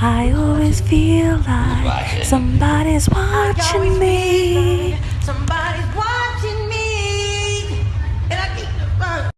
I always feel like somebody's watching me.